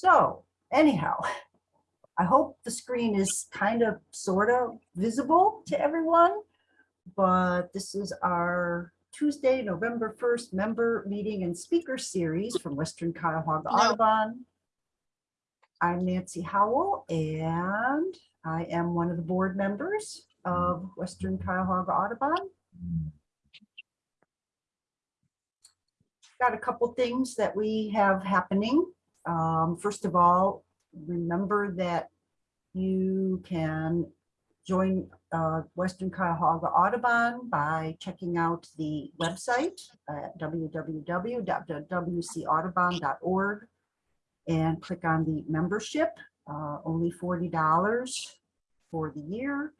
So anyhow, I hope the screen is kind of sort of visible to everyone, but this is our Tuesday, November 1st member meeting and speaker series from Western Cuyahoga No. Audubon. I'm Nancy Howell and I am one of the board members of Western Cuyahoga Audubon. Got a couple things that we have happening. Um, first of all, remember that you can join uh, Western Cuyahoga Audubon by checking out the website at www.wcaudubon.org and click on the membership, uh, only $40 for the year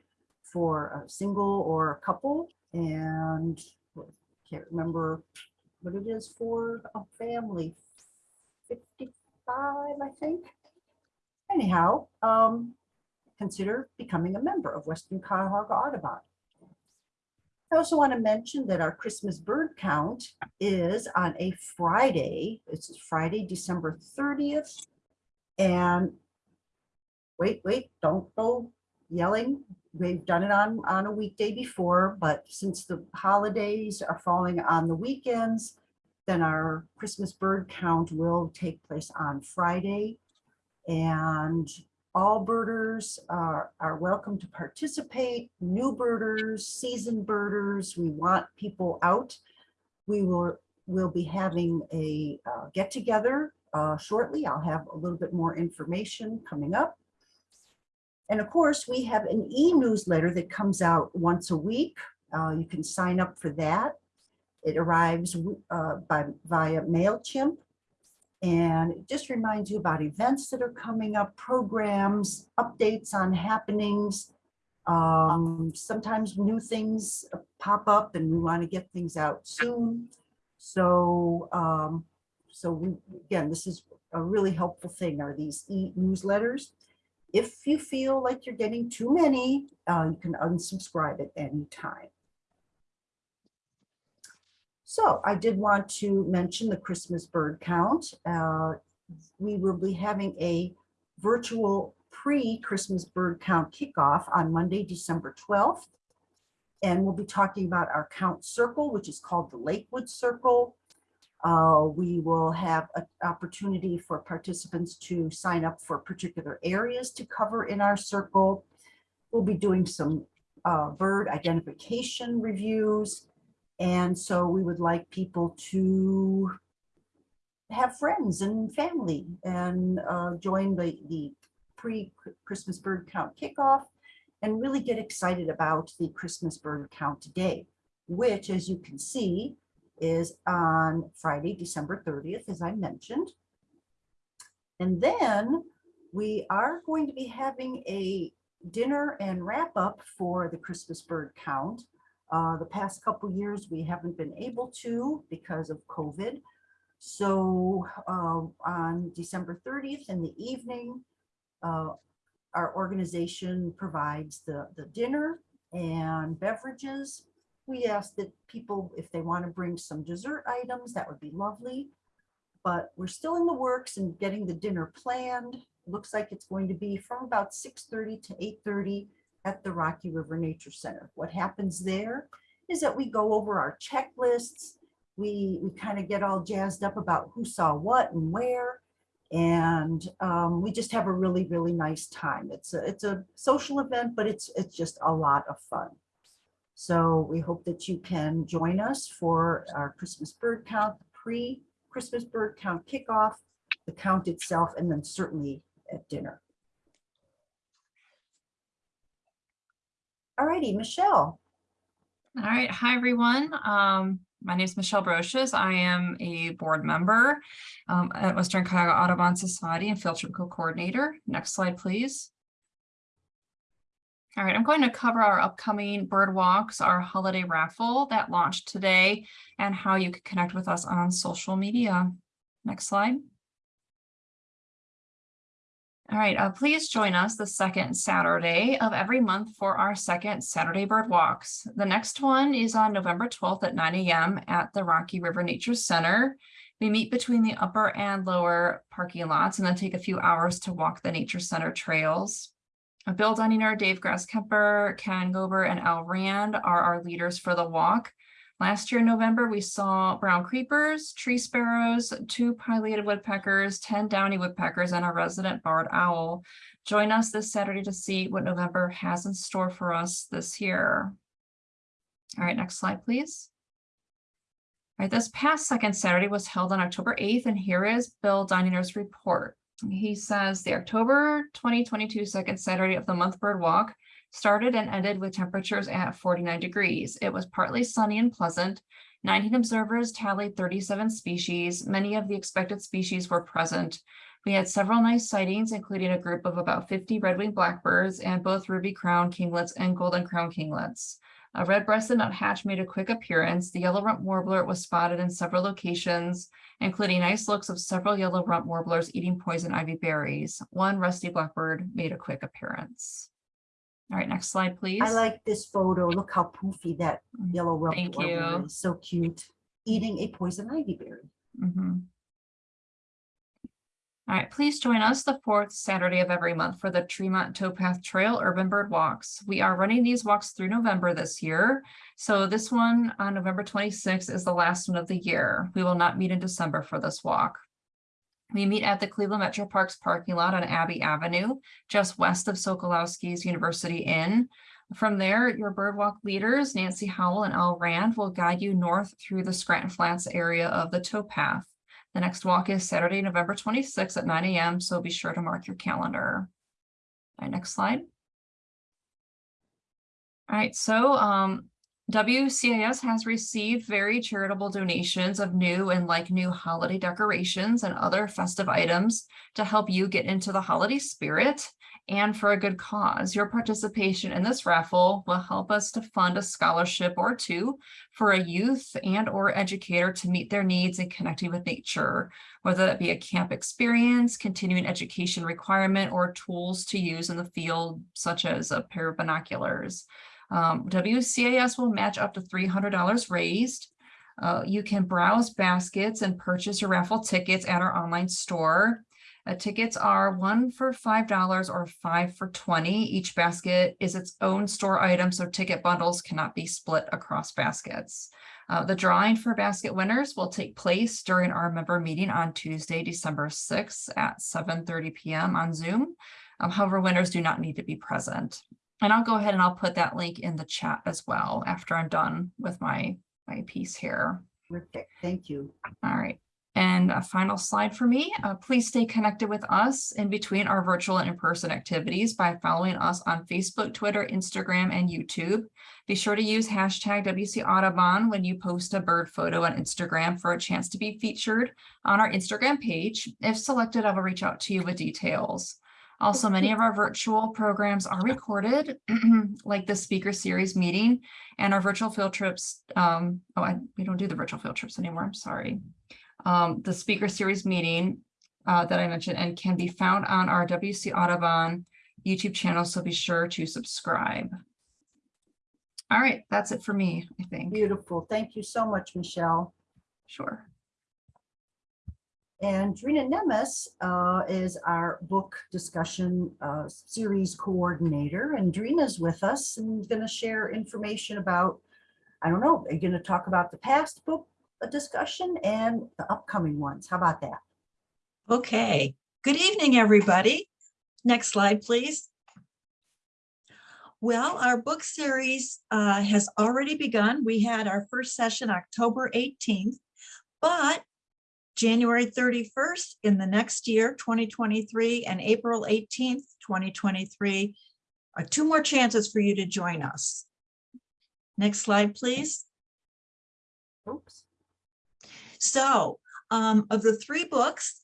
for a single or a couple. And can't remember what it is for a family, 55, I think. Anyhow, um, consider becoming a member of Western Cuyahoga Audubon. I also want to mention that our Christmas bird count is on a Friday. It's Friday, December 30th. And wait, wait, don't go yelling. We've done it on, on a weekday before, but since the holidays are falling on the weekends, then our Christmas bird count will take place on Friday. And all birders are, are welcome to participate, new birders, seasoned birders. We want people out. We will, will be having a uh, get together uh, shortly. I'll have a little bit more information coming up. And of course, we have an e-newsletter that comes out once a week. Uh, you can sign up for that. It arrives uh, by, via MailChimp. And it just reminds you about events that are coming up, programs, updates on happenings. Um, sometimes new things pop up and we want to get things out soon. So, um, so we, again, this is a really helpful thing are these e-newsletters. If you feel like you're getting too many, uh, you can unsubscribe at any time. So I did want to mention the Christmas bird count. Uh, we will be having a virtual pre-Christmas bird count kickoff on Monday, December 12th. And we'll be talking about our count circle, which is called the Lakewood Circle. Uh, we will have an opportunity for participants to sign up for particular areas to cover in our circle. We'll be doing some uh, bird identification reviews. And so we would like people to have friends and family and uh, join the, the pre-Christmas bird count kickoff and really get excited about the Christmas bird count day, which as you can see is on Friday, December 30th, as I mentioned. And then we are going to be having a dinner and wrap up for the Christmas bird count. Uh, the past couple years, we haven't been able to because of COVID. So uh, on December 30th in the evening, uh, our organization provides the, the dinner and beverages. We ask that people, if they want to bring some dessert items, that would be lovely. But we're still in the works and getting the dinner planned. Looks like it's going to be from about 6.30 to 8.30 at the Rocky River Nature Center. What happens there is that we go over our checklists. We, we kind of get all jazzed up about who saw what and where. And um, we just have a really, really nice time. It's a, it's a social event, but it's, it's just a lot of fun. So we hope that you can join us for our Christmas bird count, pre-Christmas bird count kickoff, the count itself, and then certainly at dinner. All righty, Michelle. All right. Hi, everyone. Um, my name is Michelle Brochus. I am a board member um, at Western Cuyahoga Audubon Society and Field Trip Co-Coordinator. Next slide, please. All right, I'm going to cover our upcoming bird walks, our holiday raffle that launched today, and how you can connect with us on social media. Next slide. All right, uh, please join us the second Saturday of every month for our second Saturday bird walks. The next one is on November 12th at 9 a.m. at the Rocky River Nature Center. We meet between the upper and lower parking lots and then take a few hours to walk the nature center trails. Uh, Bill Dunninger, Dave Grasskemper, Ken Gober, and Al Rand are our leaders for the walk. Last year in November, we saw brown creepers, tree sparrows, two pileated woodpeckers, 10 downy woodpeckers, and a resident barred owl. Join us this Saturday to see what November has in store for us this year. All right, next slide, please. All right, this past second Saturday was held on October 8th, and here is Bill Dininger's report. He says the October 2022 second Saturday of the month bird walk started and ended with temperatures at 49 degrees. It was partly sunny and pleasant. 19 observers tallied 37 species. Many of the expected species were present. We had several nice sightings, including a group of about 50 red-winged blackbirds and both ruby crown kinglets and golden crown kinglets. A red-breasted nuthatch made a quick appearance. The yellow rump warbler was spotted in several locations, including nice looks of several yellow rump warblers eating poison ivy berries. One rusty blackbird made a quick appearance. All right, next slide, please. I like this photo. Look how poofy that Mm, yellow rump Thank warbler you. is. So cute. Eating a poison ivy berry. Mhm. All right, please join us the fourth Saturday of every month for the Tremont Towpath Trail Urban Bird Walks. We are running these walks through November this year. So this one on November 26th is the last one of the year. We will not meet in December for this walk. We meet at the Cleveland Metro Parks parking lot on Abbey Avenue, just west of Sokolowski's University Inn. From there, your birdwalk leaders, Nancy Howell and Al Rand, will guide you north through the Scranton Flats area of the towpath. The next walk is Saturday, November twenty-sixth at nine AM, so be sure to mark your calendar. All right, next slide. All right, so um, WCIS has received very charitable donations of new and like new holiday decorations and other festive items to help you get into the holiday spirit and for a good cause. Your participation in this raffle will help us to fund a scholarship or two for a youth and or educator to meet their needs in connecting with nature, whether that be a camp experience, continuing education requirement, or tools to use in the field, such as a pair of binoculars. Um, WCAS will match up to $300 raised. Uh, you can browse baskets and purchase your raffle tickets at our online store. Uh, tickets are one for $5 or five for 20. Each basket is its own store item, so ticket bundles cannot be split across baskets. Uh, the drawing for basket winners will take place during our member meeting on Tuesday, December 6th at 7:30 PM on Zoom. Um, however, winners do not need to be present. And I'll go ahead and I'll put that link in the chat as well after I'm done with my, my piece here. Terrific. Thank you. All right. And a final slide for me. Uh, please stay connected with us in between our virtual and in-person activities by following us on Facebook, Twitter, Instagram, and YouTube. Be sure to use hashtag WC Audubon when you post a bird photo on Instagram for a chance to be featured on our Instagram page. If selected, I will reach out to you with details. Also, many of our virtual programs are recorded, like the speaker series meeting and our virtual field trips. Um, oh, I, we don't do the virtual field trips anymore. I'm sorry. Um, the speaker series meeting uh, that I mentioned and can be found on our WC Audubon YouTube channel. So be sure to subscribe. All right, that's it for me, I think. Beautiful. Thank you so much, Michelle. Sure. And Drina Nemes uh, is our book discussion uh, series coordinator. And Drina's with us and going to share information about, I don't know, are you going to talk about the past book uh, discussion and the upcoming ones? How about that? Okay, good evening, everybody. Next slide, please. Well, our book series uh, has already begun. We had our first session October 18th, but January 31st in the next year, 2023, and April 18th, 2023 are two more chances for you to join us. Next slide, please. Oops. So um, of the three books,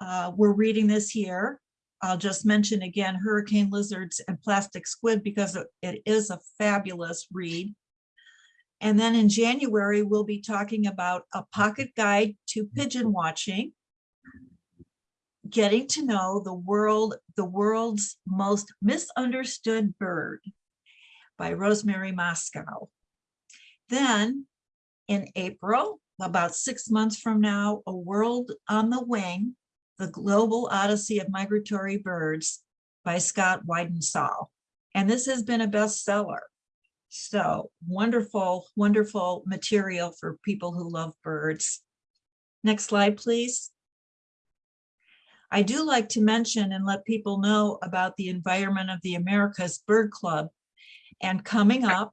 uh, we're reading this year. I'll just mention again Hurricane Lizards and Plastic Squid because it- it is a fabulous read. And then in January, we'll be talking about a pocket guide to pigeon watching. Getting to know the world, the world's most misunderstood bird by Rosemary Mosco. Then in April, about six months from now, A World on the Wing, The Global Odyssey of Migratory Birds by Scott Weidensaul. And this has been a bestseller. So wonderful, wonderful material for people who love birds. Next slide, please. I do like to mention and let people know about the Environment of the Americas Bird Club. And coming up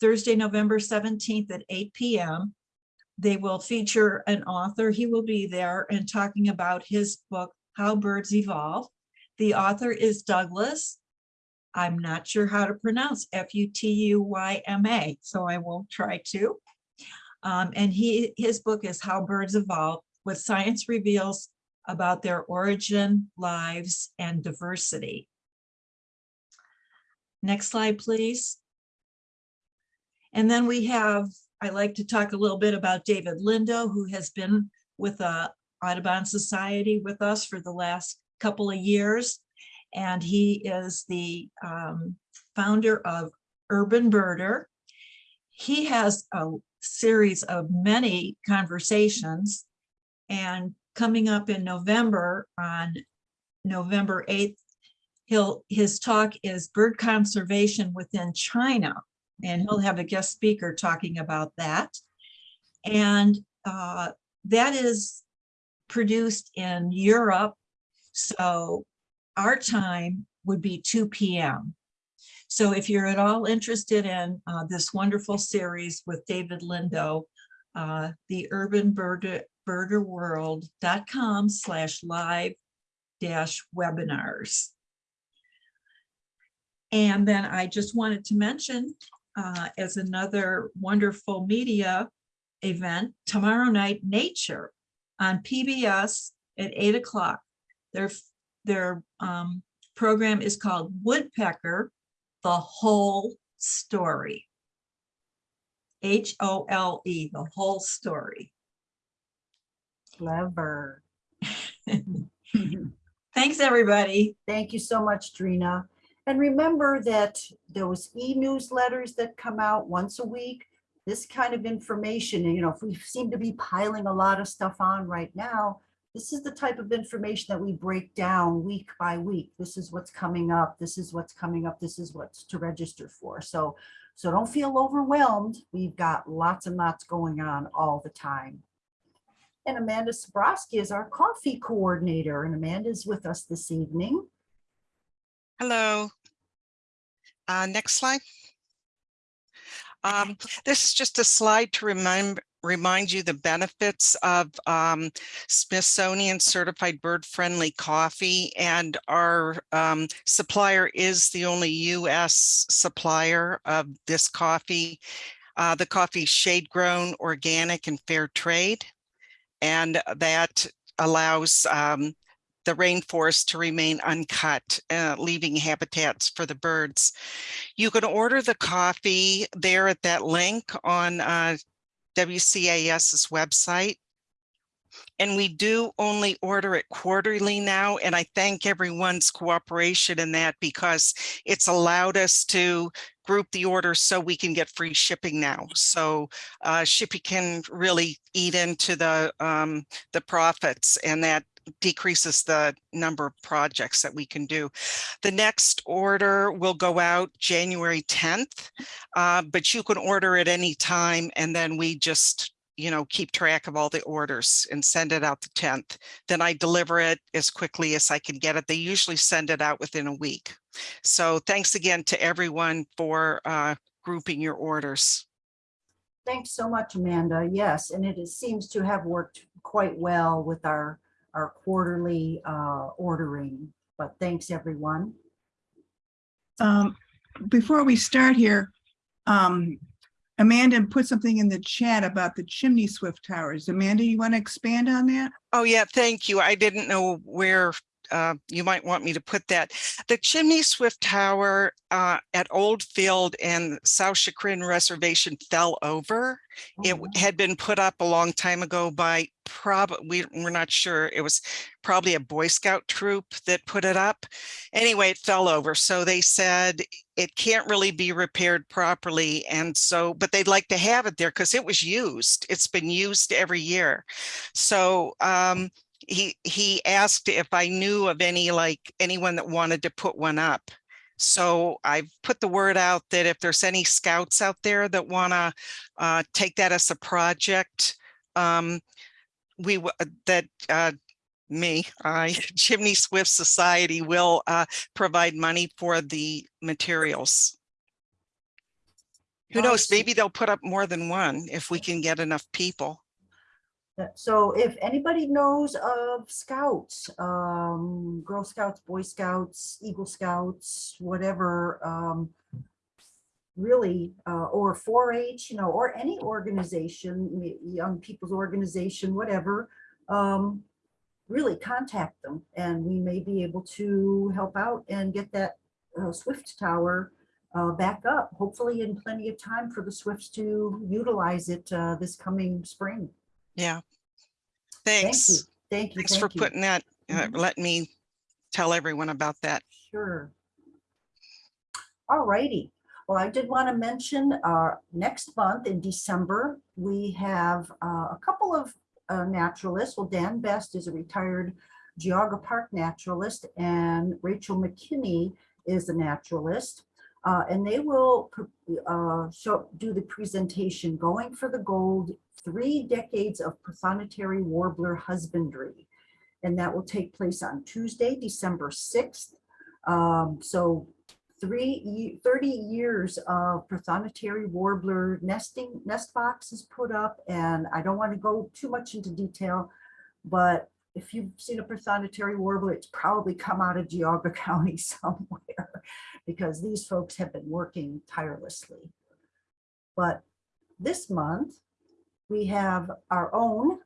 Thursday, November 17th at 8 PM, they will feature an author. He will be there and talking about his book, How Birds Evolve. The author is Douglas. I'm not sure how to pronounce F-U-T-U-Y-M-A, so I will try to. Um, and he, his book is How Birds Evolve, What Science Reveals about their origin, lives, and diversity. Next slide, please. And then we have, I like to talk a little bit about David Lindo, who has been with the Audubon Society with us for the last couple of years. And he is the um, founder of Urban Birder. He has a series of many conversations and coming up in November on November 8th, he'll, his talk is bird conservation within China. And he'll have a guest speaker talking about that. And uh, that is produced in Europe. So our time would be 2 p.m. So if you're at all interested in uh, this wonderful series with David Lindo, uh, the urban birder, birderworld.com slash live dash webinars. And then I just wanted to mention uh, as another wonderful media event, tomorrow night, Nature on PBS at eight o'clock. Their, their um, program is called Woodpecker, the whole story. H-O-L-E, the whole story. Clever. Thanks, everybody. Thank you so much, Drina. And remember that those e-newsletters that come out once a week, this kind of information, you know, if we seem to be piling a lot of stuff on right now, this is the type of information that we break down week by week. This is what's coming up. This is what's coming up. This is what's to register for. So, so don't feel overwhelmed. We've got lots and lots going on all the time. And Amanda Sabrowski is our coffee coordinator, and Amanda's with us this evening. Hello. Uh, next slide. Um, this is just a slide to remind remind you the benefits of um, Smithsonian certified bird friendly coffee and our um, supplier is the only US supplier of this coffee. Uh, the coffee shade grown, organic and fair trade. And that allows um, the rainforest to remain uncut, uh, leaving habitats for the birds. You can order the coffee there at that link on uh, WCAS's website. And we do only order it quarterly now, and I thank everyone's cooperation in that because it's allowed us to group the orders so we can get free shipping now. So uh, shipping can really eat into the um, the profits, and that decreases the number of projects that we can do. The next order will go out January 10th, uh, but you can order at any time and then we just you know, keep track of all the orders and send it out the 10th. Then I deliver it as quickly as I can get it. They usually send it out within a week. So thanks again to everyone for uh, grouping your orders. Thanks so much, Amanda. Yes, and it is- seems to have worked quite well with our, our quarterly uh, ordering, but thanks, everyone. Um, before we start here, um, Amanda put something in the chat about the chimney swift towers. Amanda, you want to expand on that? Oh, yeah, thank you. I didn't know where uh, you might want me to put that. The Chimney Swift Tower uh, at Old Field and South Chagrin Reservation fell over. It Oh, w- had been put up a long time ago by prob, we, we're not sure. It was probably a Boy Scout troop that put it up. Anyway, it fell over. So they said it can't really be repaired properly. And so, but they'd like to have it there because it was used. It's been used every year. So um, he, he asked if I knew of any, like anyone that wanted to put one up. So I've put the word out that if there's any scouts out there that wanna uh, take that as a project, um, we, uh, that, uh, me, I, Chimney Swift Society will, uh, provide money for the materials. Who knows, maybe they'll put up more than one if we can get enough people. So if anybody knows of scouts, um, Girl Scouts, Boy Scouts, Eagle Scouts, whatever, um, really, uh, or 4-H, you know, or any organization, young people's organization, whatever, um, really contact them and we may be able to help out and get that uh, Swift Tower uh, back up, hopefully in plenty of time for the Swifts to utilize it uh, this coming spring. Yeah. Thank you. Thanks. Thank you. Thanks for you. putting that, uh, Mhm. let me tell everyone about that. Sure. All righty. Well, I did want to mention, uh, next month in December, we have, uh, a couple of, uh, naturalists. Well, Dan Best is a retired Geauga Park naturalist and Rachel McKinney is a naturalist. Uh, and they will, uh, show, do the presentation, Going for the Gold, Three Decades of Prothonotary Warbler Husbandry. And that will take place on Tuesday, December sixth. Um, so three, 30 years of prothonotary warbler nesting, nest boxes put up, and I don't want to go too much into detail, but if you've seen a prothonotary warbler, it's probably come out of Geauga County somewhere, because these folks have been working tirelessly. But this month, we have our own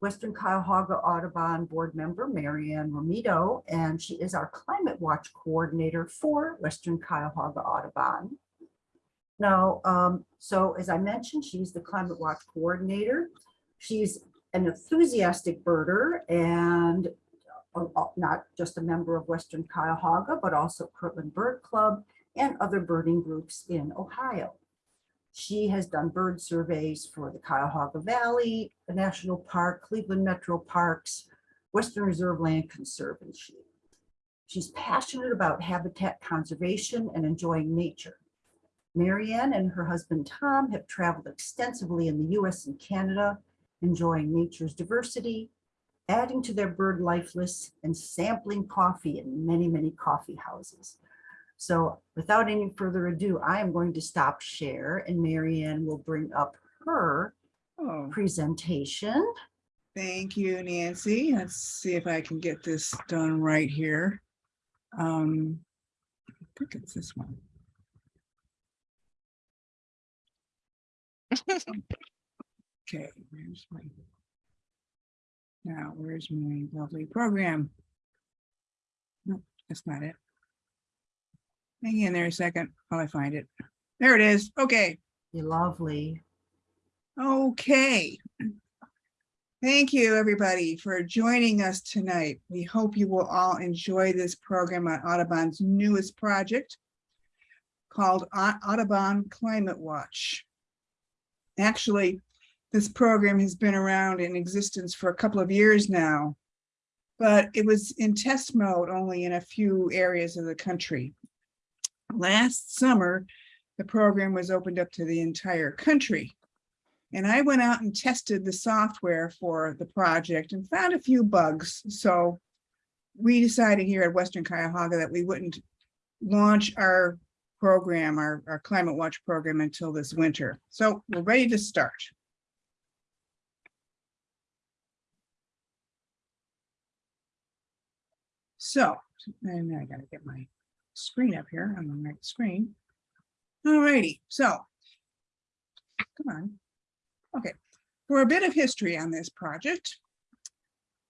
Western Cuyahoga Audubon Board Member, Marianne Romito, and she is our Climate Watch Coordinator for Western Cuyahoga Audubon. Now, um, so as I mentioned, she's the Climate Watch Coordinator. She's an enthusiastic birder and uh, uh, not just a member of Western Cuyahoga, but also Kirtland Bird Club and other birding groups in Ohio. She has done bird surveys for the Cuyahoga Valley, the National Park, Cleveland Metro Parks, Western Reserve Land Conservancy. She's passionate about habitat conservation and enjoying nature. Marianne and her husband Tom have traveled extensively in the US and Canada, enjoying nature's diversity, adding to their bird life lists and sampling coffee in many, many coffee houses. So without any further ado, I am going to stop share and Marianne will bring up her Oh, presentation. thank you, Nancy. Let's see if I can get this done right here. Um, I think it's this one. Okay, where's my? Now, where's my lovely program? No, that's not it. Hang in there a second while I find it. There it is. Okay. You're lovely. Okay. Thank you, everybody, for joining us tonight. We hope you will all enjoy this program on Audubon's newest project called Audubon Climate Watch. Actually, this program has been around in existence for a couple of years now, but it was in test mode only in a few areas of the country. Last summer, the program was opened up to the entire country. And I went out and tested the software for the project and found a few bugs. So we decided here at Western Cuyahoga that we wouldn't launch our program, our, our Climate Watch program until this winter. So we're ready to start. So, and I gotta get my screen up here on the right screen. Alrighty, so. Come on. Okay, for a bit of history on this project.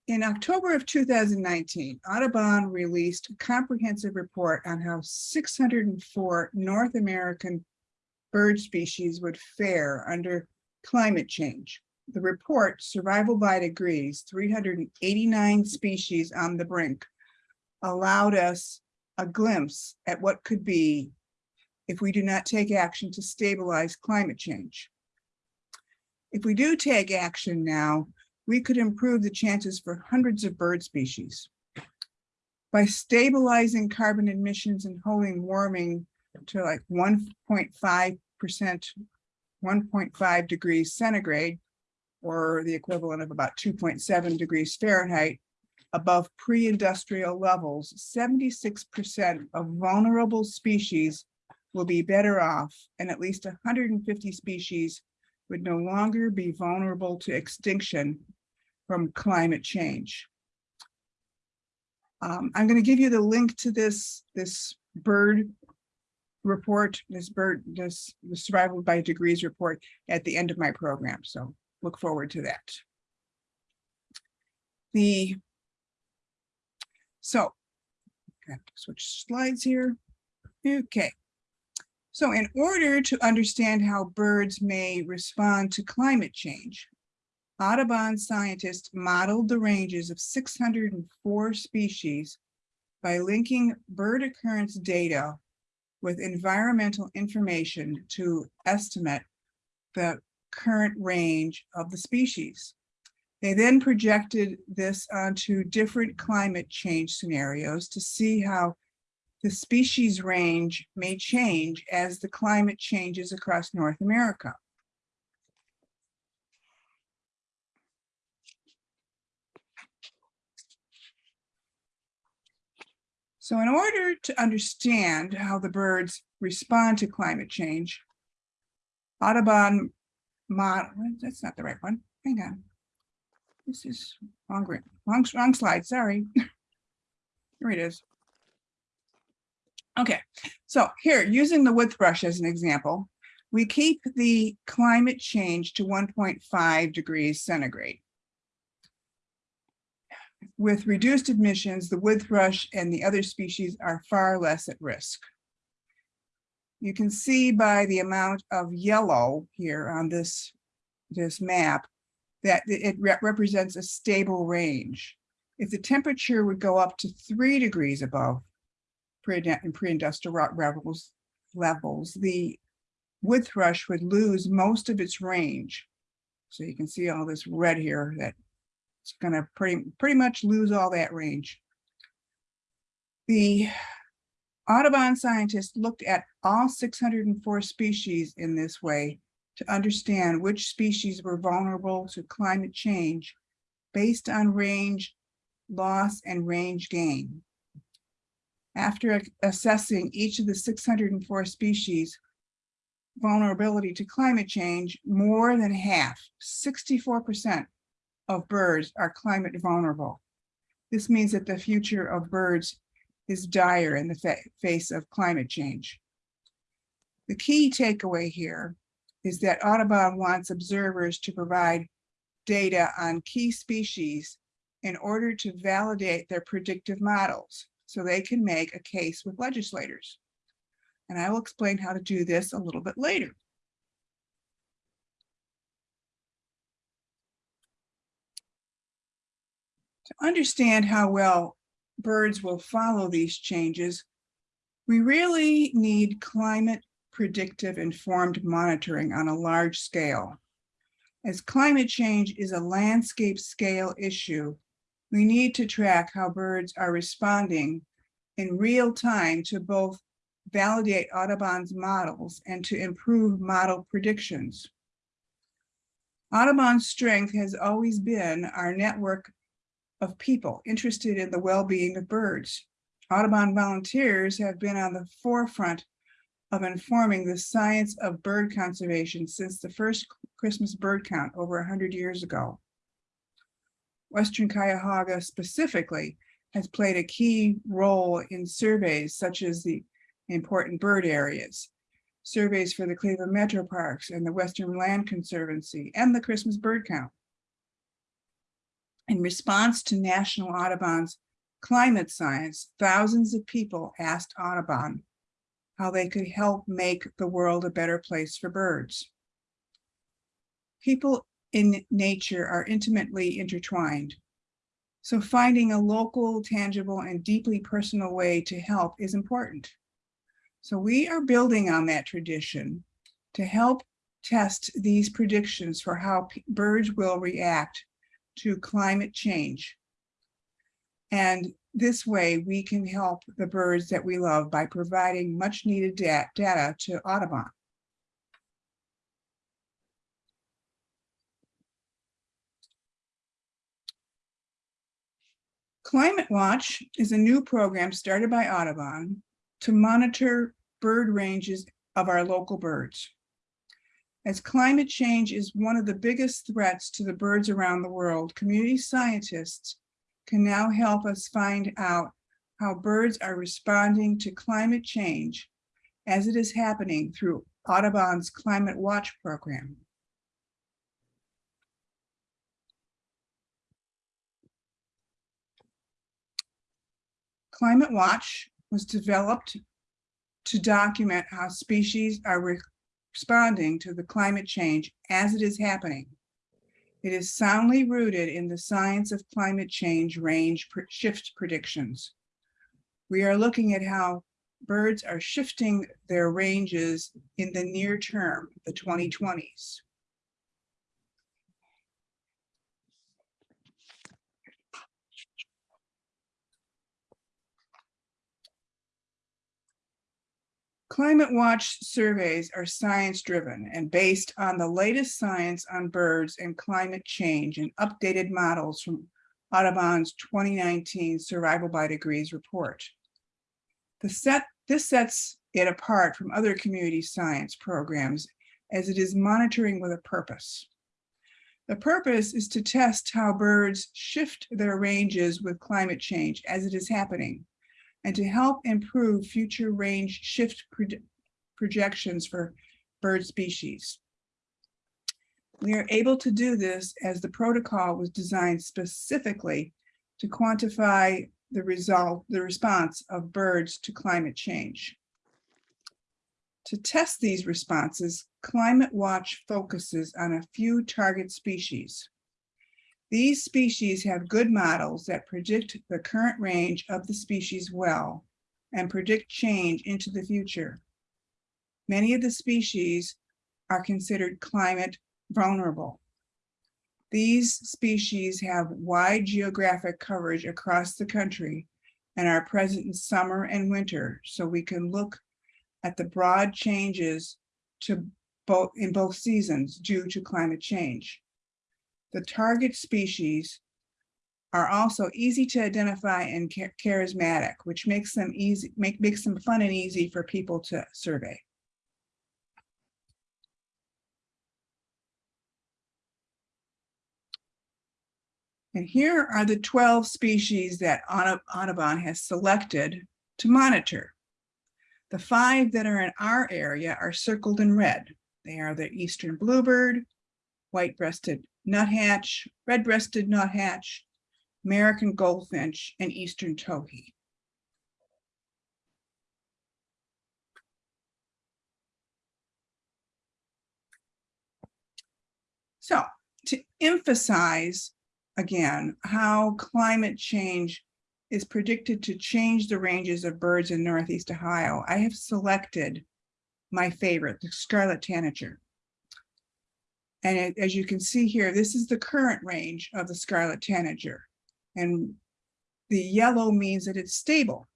In October of 2019, Audubon released a comprehensive report on how 604 North American bird species would fare under climate change. The report, Survival by Degrees, 389 species on the brink, allowed us a glimpse at what could be if we do not take action to stabilize climate change. If we do take action now, we could improve the chances for hundreds of bird species. By stabilizing carbon emissions and holding warming to like one point five percent, one point five degrees centigrade, or the equivalent of about two point seven degrees Fahrenheit, above pre-industrial levels, seventy-six percent of vulnerable species will be better off, and at least hundred and fifty species would no longer be vulnerable to extinction from climate change. Um, I'm going to give you the link to this, this bird report, this bird, this survival by degrees report at the end of my program. So look forward to that. The so switch slides here. Okay. So in order to understand how birds may respond to climate change, Audubon scientists modeled the ranges of 604 species by linking bird occurrence data with environmental information to estimate the current range of the species. They then projected this onto different climate change scenarios to see how the species range may change as the climate changes across North America. So in order to understand how the birds respond to climate change, Audubon model, that's not the right one, hang on. This is wrong, wrong, wrong slide, sorry. Here it is. Okay, so here, using the wood thrush as an example, we keep the climate change to 1.5 degrees centigrade. With reduced emissions, the wood thrush and the other species are far less at risk. You can see by the amount of yellow here on this, this map that it re- represents a stable range. If the temperature would go up to three degrees above pre- pre-industrial ro- levels, levels, the wood thrush would lose most of its range. So you can see all this red here that it's gonna pretty, pretty much lose all that range. The Audubon scientists looked at all six hundred and four species in this way to understand which species were vulnerable to climate change based on range loss and range gain. After assessing each of the six hundred and four species vulnerability to climate change, more than half, sixty-four percent of birds are climate vulnerable. This means that the future of birds is dire in the fa- face of climate change. The key takeaway here is that Audubon wants observers to provide data on key species in order to validate their predictive models so they can make a case with legislators. And I will explain how to do this a little bit later. To understand how well birds will follow these changes, we really need climate predictive informed monitoring on a large scale. As climate change is a landscape scale issue, we need to track how birds are responding in real time to both validate Audubon's models and to improve model predictions. Audubon's strength has always been our network of people interested in the well-being of birds. Audubon volunteers have been on the forefront of informing the science of bird conservation since the first Christmas bird count over 100 years ago. Western Cuyahoga specifically has played a key role in surveys such as the important bird areas, surveys for the Cleveland Metro Parks and the Western Land Conservancy and the Christmas bird count. In response to National Audubon's climate science, thousands of people asked Audubon how they could help make the world a better place for birds. People in nature are intimately intertwined. So finding a local, tangible, and deeply personal way to help is important. So we are building on that tradition to help test these predictions for how birds will react to climate change. And this way we can help the birds that we love by providing much needed da- data to Audubon. Climate Watch is a new program started by Audubon to monitor bird ranges of our local birds. As climate change is one of the biggest threats to the birds around the world, community scientists can now help us find out how birds are responding to climate change as it is happening through Audubon's Climate Watch program. Climate Watch was developed to document how species are re- responding to the climate change as it is happening. It is soundly rooted in the science of climate change range shift predictions. We are looking at how birds are shifting their ranges in the near term, the 2020s. Climate Watch surveys are science-driven and based on the latest science on birds and climate change and updated models from Audubon's 2019 Survival by Degrees report. Set, this sets it apart from other community science programs as it is monitoring with a purpose. The purpose is to test how birds shift their ranges with climate change as it is happening and to help improve future range shift proj- projections for bird species. We are able to do this as the protocol was designed specifically to quantify the result, the response of birds to climate change. To test these responses, Climate Watch focuses on a few target species. These species have good models that predict the current range of the species well and predict change into the future. Many of the species are considered climate vulnerable. These species have wide geographic coverage across the country and are present in summer and winter, so we can look at the broad changes to both in both seasons due to climate change. The target species are also easy to identify and cha- charismatic, which makes them easy, make, makes them fun and easy for people to survey. And here are the 12 species that Audubon has selected to monitor. The five that are in our area are circled in red. They are the eastern bluebird, white-breasted nuthatch, red-breasted nuthatch, American goldfinch, and eastern towhee. So to emphasize again how climate change is predicted to change the ranges of birds in Northeast Ohio, I have selected my favorite, the scarlet tanager. And it- as you can see here, this is the current range of the scarlet tanager. And the yellow means that it's stable.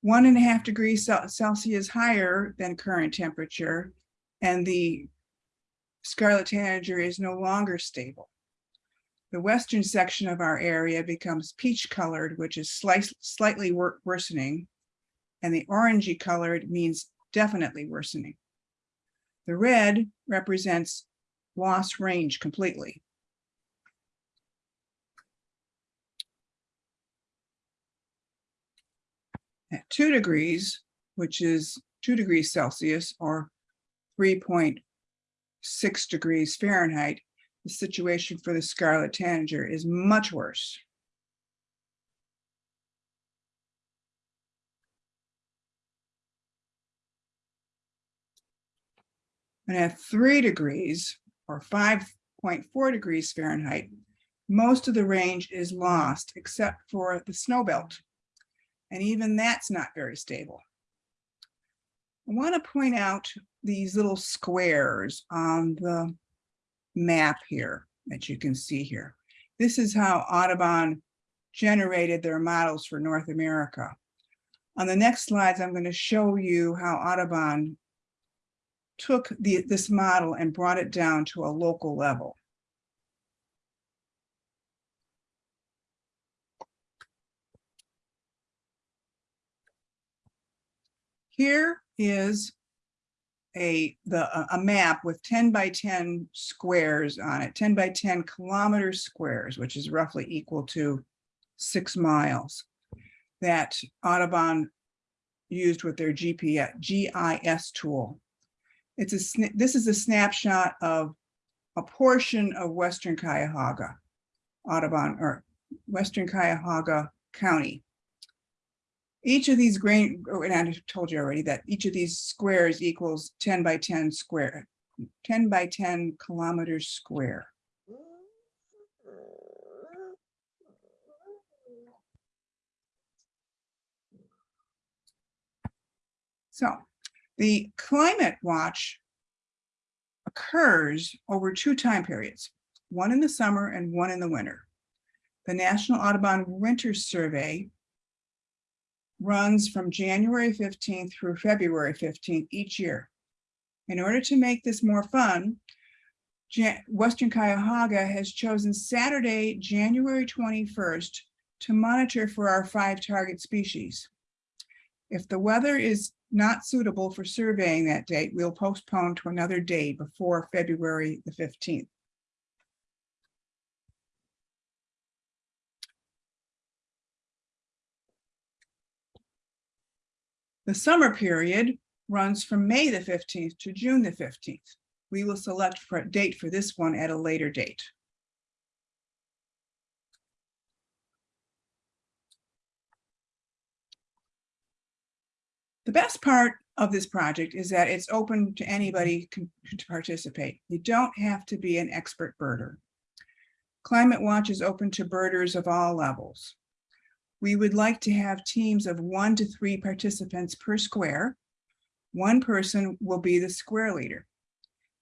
One and a half degrees Celsius higher than current temperature, and the scarlet tanager is no longer stable. The western section of our area becomes peach colored, which is slight- slightly wor- worsening. And the orangey colored means definitely worsening. The red represents lost range completely. At two degrees, which is two degrees Celsius or three point six degrees Fahrenheit, the situation for the scarlet tanager is much worse. And at three degrees or five point four degrees Fahrenheit, most of the range is lost except for the snow belt. And even that's not very stable. I want to point out these little squares on the map here that you can see here. This is how Audubon generated their models for North America. On the next slides, I'm going to show you how Audubon took the, this model and brought it down to a local level. Here is a, the, a- map with ten by ten squares on it, ten by ten kilometer squares, which is roughly equal to six miles. That Audubon used with their GPS, GIS tool. It's a, this is a snapshot of a portion of Western Cuyahoga, Audubon, or Western Cuyahoga County. Each of these grain, oh, and I told you already that each of these squares equals ten by ten square, ten by ten kilometers square. So the climate watch occurs over two time periods, one in the summer and one in the winter. The National Audubon Winter Survey runs from January fifteenth through February fifteenth each year. In order to make this more fun, Western Cuyahoga has chosen Saturday, January twenty-first to monitor for our five target species. If the weather is not suitable for surveying that date, we'll postpone to another day before February the fifteenth. The summer period runs from May the fifteenth to June the fifteenth. We will select for a date for this one at a later date. The best part of this project is that it's open to anybody to participate. You don't have to be an expert birder. Climate Watch is open to birders of all levels. We would like to have teams of one to three participants per square. One person will be the square leader.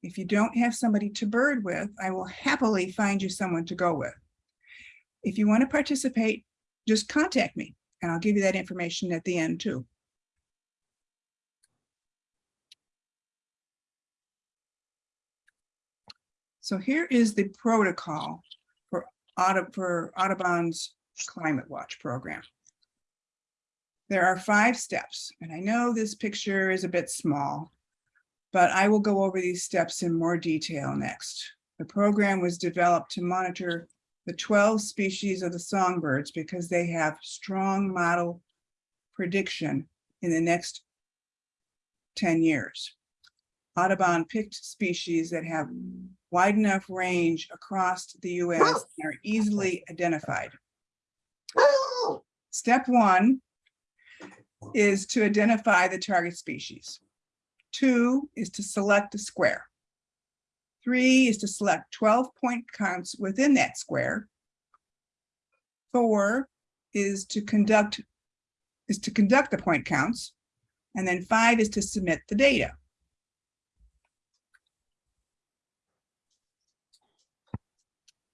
If you don't have somebody to bird with, I will happily find you someone to go with. If you want to participate, just contact me and I'll give you that information at the end too. So here is the protocol for Audub, for Audubon's Climate Watch program. There are five steps, and I know this picture is a bit small, but I will go over these steps in more detail next. The program was developed to monitor the 12 species of the songbirds because they have strong model prediction in the next 10 years. Audubon picked species that have wide enough range across the US and are easily identified. Step one is to identify the target species. Two is to select a square. Three is to select 12 point counts within that square. Four is to conduct is to conduct the point counts. And then five is to submit the data.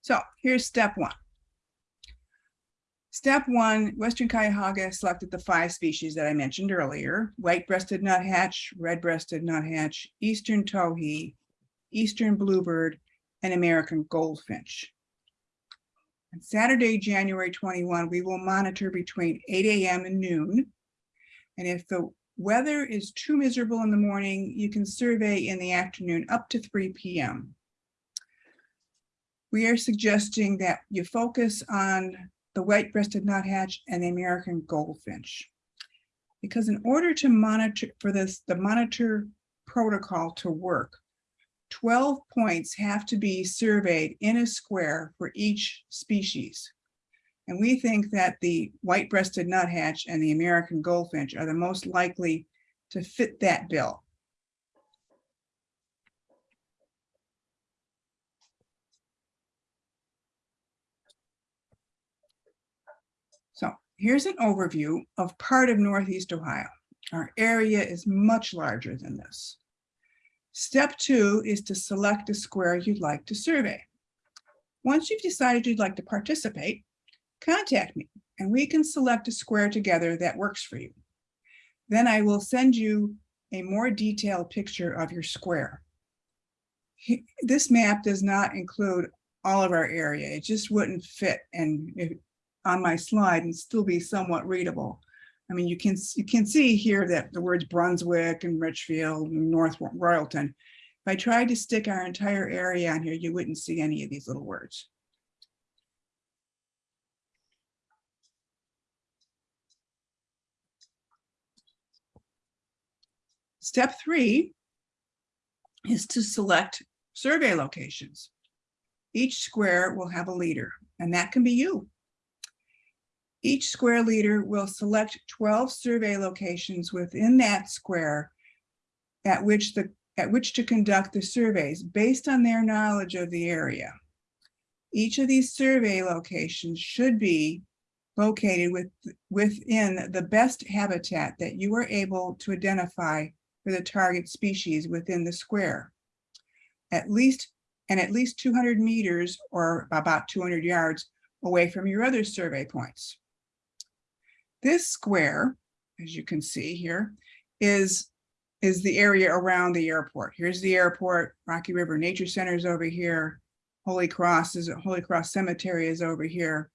So here's step one. Step one, Western Cuyahoga selected the five species that I mentioned earlier, white-breasted nuthatch, red-breasted nuthatch, eastern towhee, eastern bluebird, and American goldfinch. On Saturday, January 21, we will monitor between 8 AM and noon. And if the weather is too miserable in the morning, you can survey in the afternoon up to 3 PM. We are suggesting that you focus on the white-breasted nuthatch and the American goldfinch. Because in order to monitor, for this, the monitor protocol to work, 12 points have to be surveyed in a square for each species. And we think that the white-breasted nuthatch and the American goldfinch are the most likely to fit that bill. So here's an overview of part of Northeast Ohio. Our area is much larger than this. Step two is to select a square you'd like to survey. Once you've decided you'd like to participate, contact me and we can select a square together that works for you. Then I will send you a more detailed picture of your square. This map does not include all of our area. It just wouldn't fit and on my slide and still be somewhat readable. I mean, you can, you can see here that the words Brunswick and Richfield and North Royalton. If I tried to stick our entire area on here, you wouldn't see any of these little words. Step three is to select survey locations. Each square will have a leader, and that can be you. Each square leader will select 12 survey locations within that square at which the, at which to conduct the surveys based on their knowledge of the area. Each of these survey locations should be located with, within the best habitat that you are able to identify for the target species within the square. At least, and at least 200 meters or about 200 yards away from your other survey points. This square, as you can see here, is, is the area around the airport. Here's the airport, Rocky River Nature Center is over here. Holy Cross is, Holy Cross Cemetery is over here.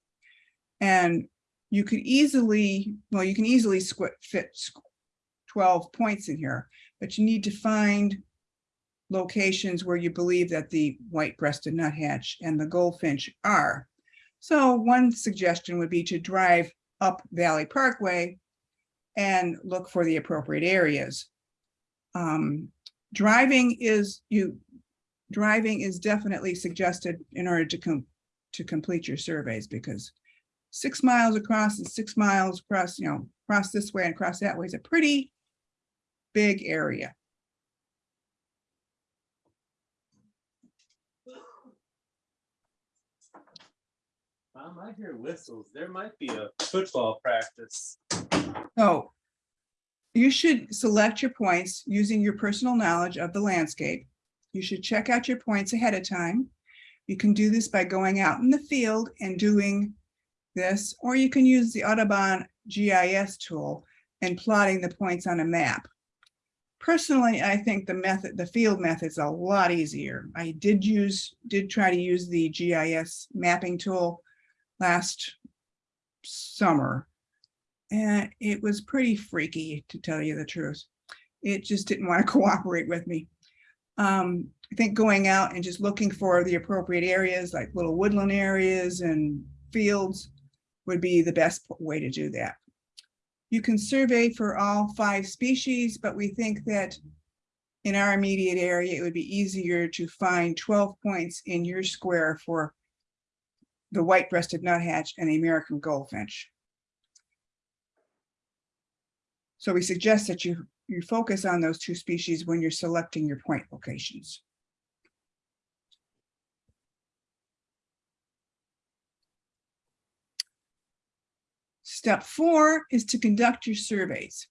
And you could easily, well, you can easily fit 12 points in here, but you need to find locations where you believe that the white-breasted nuthatch and the goldfinch are. So one suggestion would be to drive up Valley Parkway and look for the appropriate areas. Um, driving is you, driving is definitely suggested in order to come to complete your surveys because six miles across and six miles across, you know, across this way and across that way is a pretty big area. Um, I hear whistles. There might be a football practice. So you should select your points using your personal knowledge of the landscape. You should check out your points ahead of time. You can do this by going out in the field and doing this, or you can use the Audubon GIS tool and plotting the points on a map. Personally, I think the method, the field method's a lot easier. I did use, did try to use the GIS mapping tool last summer. And it was pretty freaky, to tell you the truth. It just didn't want to cooperate with me. Um, I think going out and just looking for the appropriate areas, like little woodland areas and fields would be the best way to do that. You can survey for all five species, but we think that in our immediate area, it would be easier to find 12 points in your square for the white-breasted nuthatch and the American goldfinch. So we suggest that you, you focus on those two species when you're selecting your point locations. Step four is to conduct your surveys.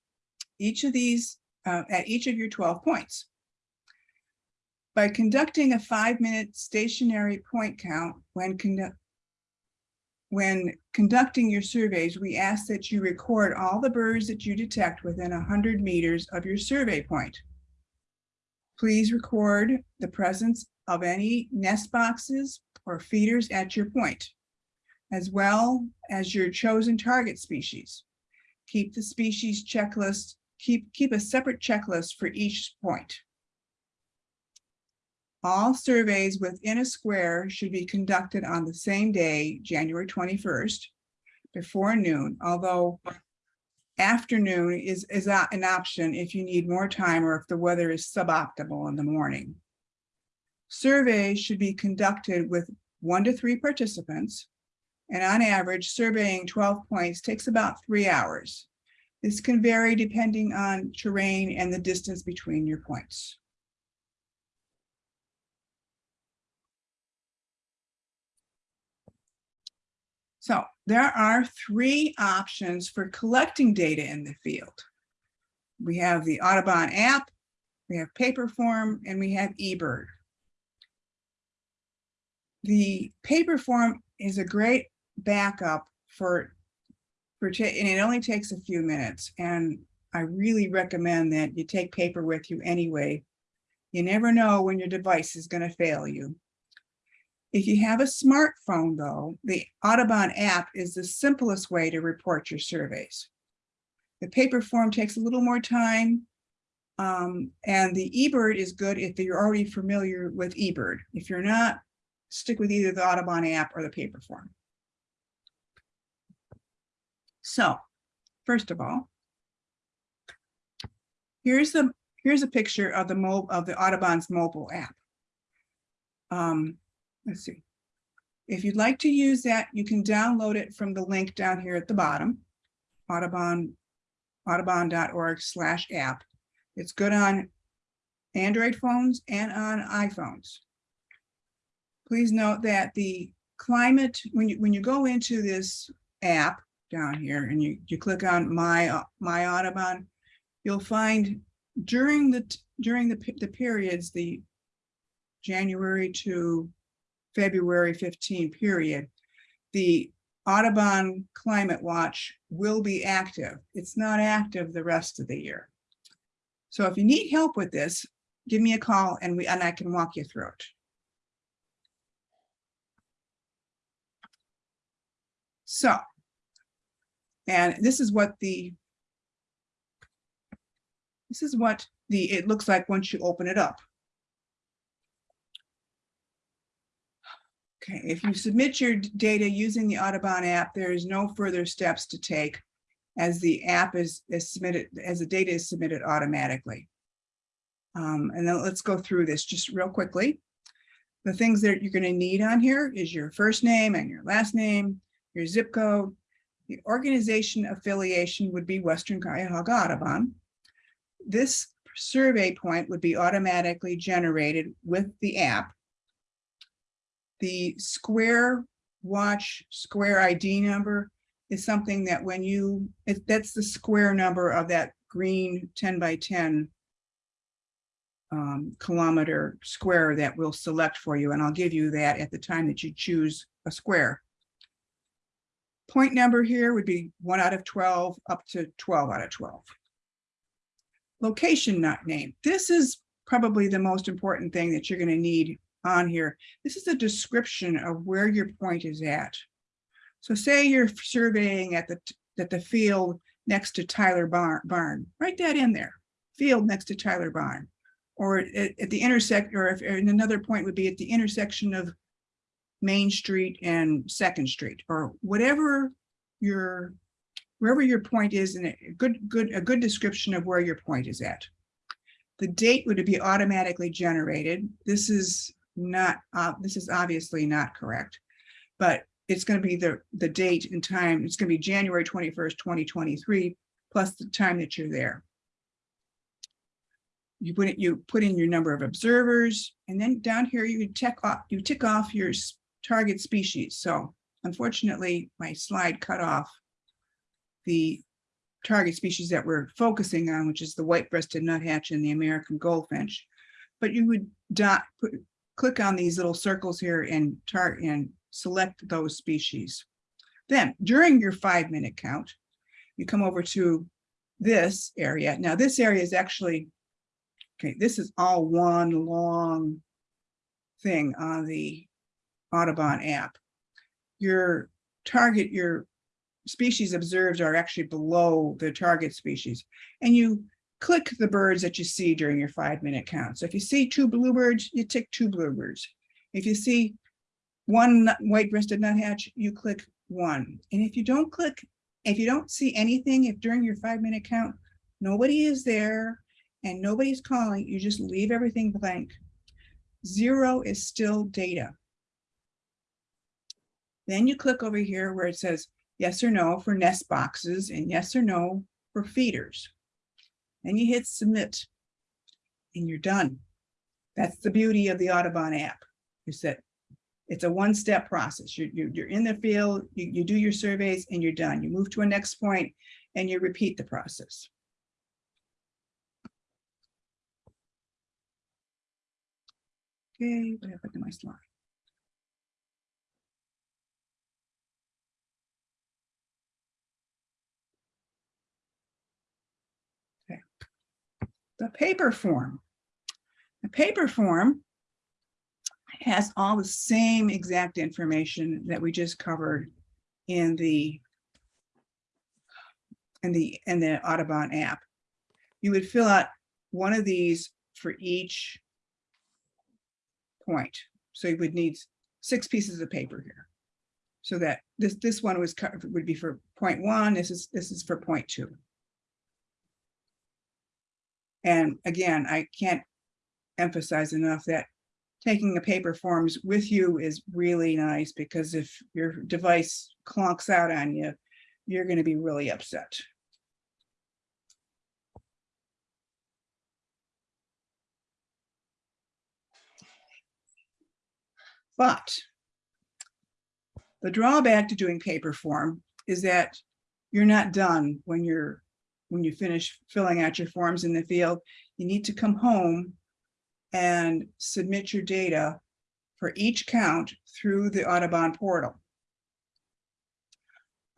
Each of these, uh, at each of your 12 points. By conducting a five-minute stationary point count when when conducting your surveys, we ask that you record all the birds that you detect within 100 meters of your survey point. Please record the presence of any nest boxes or feeders at your point, as well as your chosen target species. Keep the species checklist, keep, keep a separate checklist for each point. All surveys within a square should be conducted on the same day, January twenty-first, before noon, although afternoon is, is an option if you need more time or if the weather is suboptimal in the morning. Surveys should be conducted with one to three participants. And on average, surveying 12 points takes about three hours. This can vary depending on terrain and the distance between your points. So there are three options for collecting data in the field. We have the Audubon app, we have paper form, and we have eBird. The paper form is a great backup for, for, and it only takes a few minutes. And I really recommend that you take paper with you anyway. You never know when your device is going to fail you. If you have a smartphone, though, the Audubon app is the simplest way to report your surveys. The paper form takes a little more time. um, and the eBird is good if you're already familiar with eBird. If you're not, stick with either the Audubon app or the paper form. So, first of all, here's the here's a picture of the mo of the Audubon's mobile app. Um, let's see. If you'd like to use that, you can download it from the link down here at the bottom, Audubon, audubon.org slash app. It's good on Android phones and on iPhones. Please note that the climate, when you, when you go into this app down here and you, you click on my, my Audubon, you'll find during the, during the, the periods, the January to February 15 period, the Audubon Climate Watch will be active. It's not active the rest of the year. So if you need help with this, give me a call and we, and I can walk you through it. So, and this is what the, this is what the, it looks like once you open it up. Okay, if you submit your data using the Audubon app, there is no further steps to take as the app is, is submitted, as the data is submitted automatically. Um, and then let's go through this just real quickly. The things that you're gonna need on here is your first name and your last name, your zip code. The organization affiliation would be Western Cuyahoga Audubon. This survey point would be automatically generated with the app. The square watch, square ID number is something that when you, it- that's the square number of that green ten by ten um, kilometer square that we'll select for you, and I'll give you that at the time that you choose a square. Point number here would be one out of twelve, up to twelve out of twelve. Location not name. This is probably the most important thing that you're gonna need on here. This is a description of where your point is at. So say you're surveying at the, at the field next to Tyler Barn, Barn, write that in there. Field next to Tyler Barn. Or at, at the intersect, or if, and another point would be at the intersection of Main Street and Second Street, or whatever your, wherever your point is, and a good, good, a good description of where your point is at. The date would be automatically generated. This is not, uh, this is obviously not correct. But it's gonna be the, the date and time, it's gonna be January twenty-first, twenty twenty-three, plus the time that you're there. You put it, you put in your number of observers, and then down here you check off, you tick off your target species. So unfortunately, my slide cut off the target species that we're focusing on, which is the white-breasted nuthatch and the American goldfinch. But you would dot, put, click on these little circles here and and select those species. Then during your five-minute count, you come over to this area. Now, this area is actually, okay, this is all one long thing on the Audubon app. Your target, your species observed are actually below the target species. And you click the birds that you see during your five-minute count. So if you see two bluebirds, you tick two bluebirds. If you see one white-breasted nuthatch, you click one. And if you don't click If you don't see anything, if during your five minute count, nobody is there and nobody's calling, you just leave everything blank. Zero is still data. Then you click over here where it says yes or no for nest boxes and yes or no for feeders. Then you hit submit and you're done. That's the beauty of the Audubon app. Is that it's a one-step process. You're, you're, you're in the field, you, you do your surveys and you're done. You move to a next point and you repeat the process. Okay, what happened to my slide? Okay. The paper form. The paper form has all the same exact information that we just covered in the in the in the Audubon app. You would fill out one of these for each point. So you would need six pieces of paper here. So that this this one was would be for point one, this is this is for point two. And again, I can't emphasize enough that taking the paper forms with you is really nice because if your device clunks out on you, you're going to be really upset. But the drawback to doing paper form is that you're not done when you're when you finish filling out your forms in the field. You need to come home and submit your data for each count through the Audubon portal.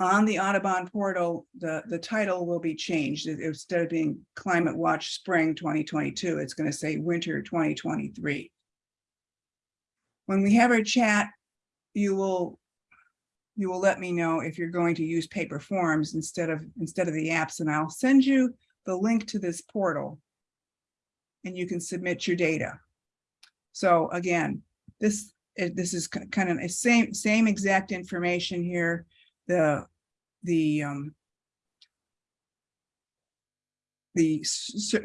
On the Audubon portal, the, the title will be changed. Instead of being Climate Watch Spring 2022, it's going to say Winter 2023. When we have our chat, you will you will let me know if you're going to use paper forms instead of instead of the apps, and I'll send you the link to this portal and you can submit your data. So again, this, eh, this is kind of the same, same exact information here. The, the, um, the,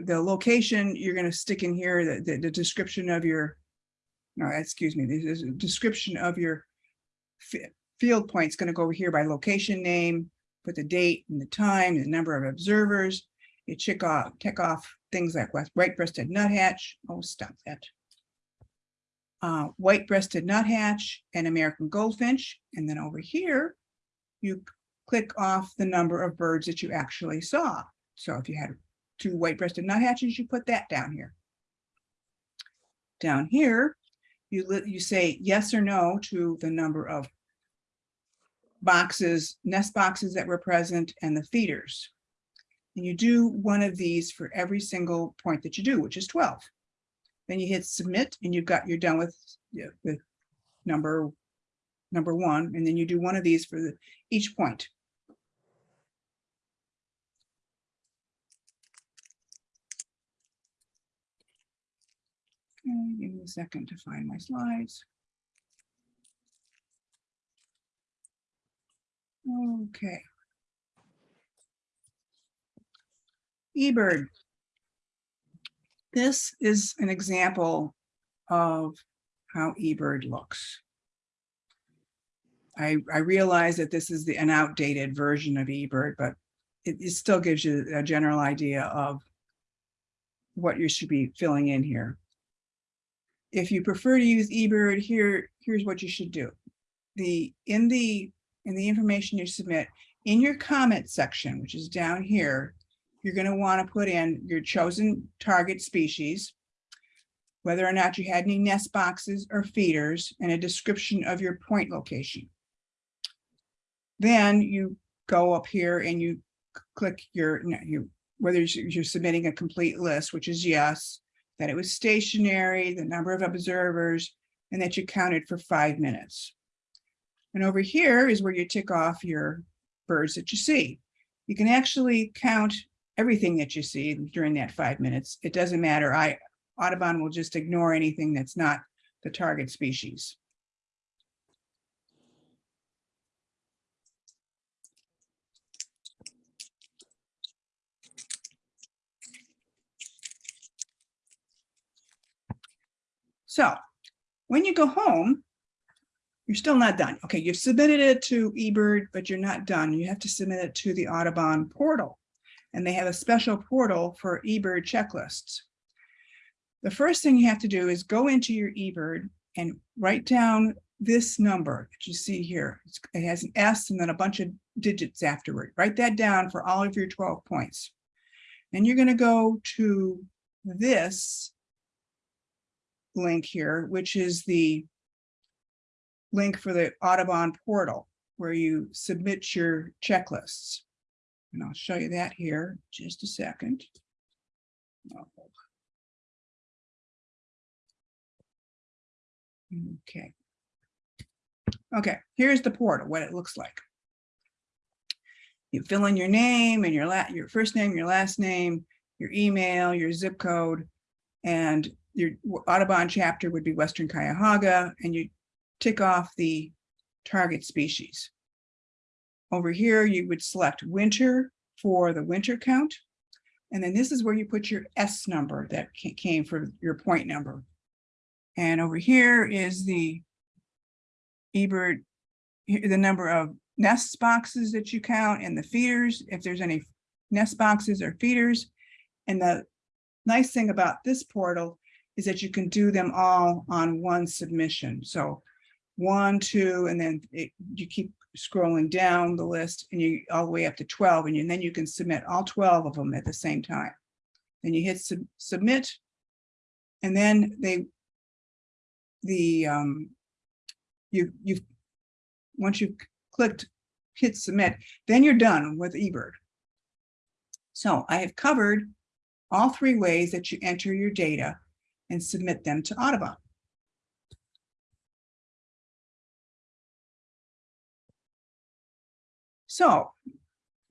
the location, you're gonna stick in here, the, the, the description of your, no, excuse me, the, is description of your field point's gonna go over here by location name, put the date and the time, the number of observers. You check off, check off things like white-breasted nuthatch. Oh, stop that. Uh, white-breasted nuthatch and American goldfinch. And then over here, you click off the number of birds that you actually saw. So if you had two white-breasted nuthatches, you put that down here. Down here, you you say yes or no to the number of boxes, nest boxes that were present and the feeders. And you do one of these for every single point that you do, which is 12. Then you hit submit and you've got, you're done with, with number, number one, and then you do one of these for the, each point. Give me a second to find my slides. Okay. eBird. This is an example of how eBird looks. I, I realize that this is the, an outdated version of eBird, but it, it still gives you a general idea of what you should be filling in here. If you prefer to use eBird, here, here's what you should do. The, in the, in the information you submit, in your comment section, which is down here, you're going to want to put in your chosen target species, whether or not you had any nest boxes or feeders, and a description of your point location. Then you go up here and you click your, whether you're submitting a complete list, which is yes, that it was stationary, the number of observers, and that you counted for five minutes. And over here is where you tick off your birds that you see. You can actually count everything that you see during that five minutes. It doesn't matter. I Audubon will just ignore anything that's not the target species. So when you go home, you're still not done. Okay, you've submitted it to eBird, but you're not done. You have to submit it to the Audubon portal. And they have a special portal for eBird checklists. The first thing you have to do is go into your eBird and write down this number that you see here. It has an S and then a bunch of digits afterward. Write that down for all of your 12 points. And you're going to go to this link here, which is the link for the Audubon portal where you submit your checklists. And I'll show you that here, just a second. Okay. Okay, here's the portal, what it looks like. You fill in your name and your your first name, your last name, your email, your zip code, and your Audubon chapter would be Western Cuyahoga, and you tick off the target species. Over here, you would select winter for the winter count. And then this is where you put your S number that came for your point number. And over here is the eBird, the number of nest boxes that you count and the feeders, if there's any nest boxes or feeders. And the nice thing about this portal is that you can do them all on one submission. So one, two, and then it, you keep scrolling down the list and you all the way up to 12 and, you, and then you can submit all 12 of them at the same time. Then you hit sub- submit. And then they, the, um, you, you, once you've clicked hit submit, then you're done with eBird. So I have covered all three ways that you enter your data and submit them to Audubon. So